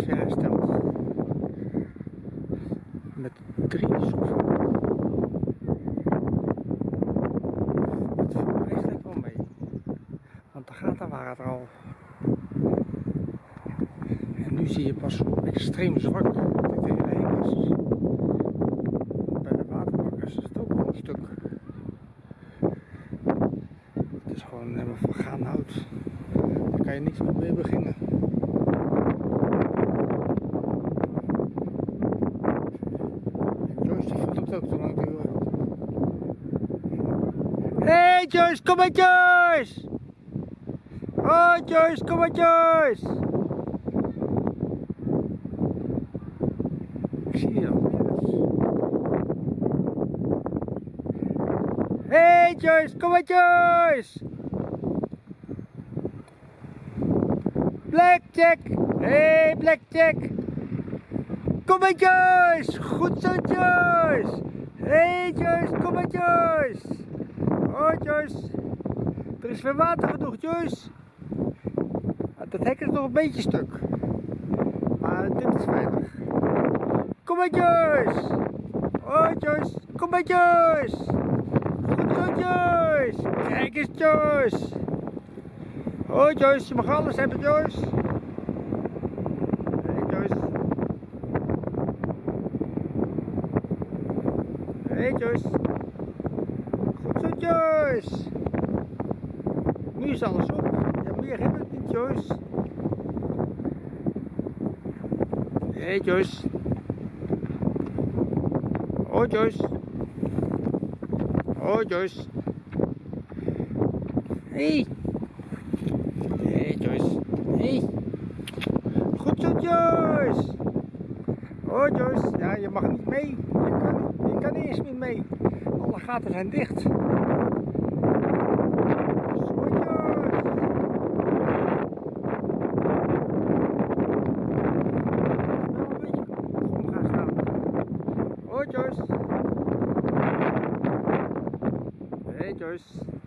is hersteld. Met drie. Het viel eigenlijk wel mee. Want de gaten waren er al. En nu zie je pas extreem zwak dit hele. Bij de waterbakkers is het ook nog een stuk. Het is gewoon helemaal vergaan hout. Daar kan je niks meer mee beginnen. En Joyce die vond het ook te lang duren. Hey Joyce, kom maar Joyce! Oh Joyce, kom maar Joyce! Ik zie je nergens. Hey Joyce, kom maar Joyce! Blackjack! Hey Blackjack! Kom maar Joyce! Goed zo Joyce! Hey Joyce, kom maar Joyce! Oh Joyce! Er is weer water genoeg Joyce! Dat hek is nog een beetje stuk. Maar dit is veilig. Kom maar Joyce! Oh Joyce, kom maar Joyce! Goed zo Joyce! Kijk eens Joyce! Oh Joyce, je mag alles hebben Joyce! Hey Joyce! Hey Joyce! Joyce! Nu is alles op. Ja, meer hebben Joyce. Hey Joyce! Oh Joyce! Oh Joyce! Hey! Hey Joyce! Hey! Goed zo Joyce! Oh Joyce, ja je mag niet mee. Je kan, je kan niet eens mee. Alle gaten zijn dicht. Joyce! Hey Joyce!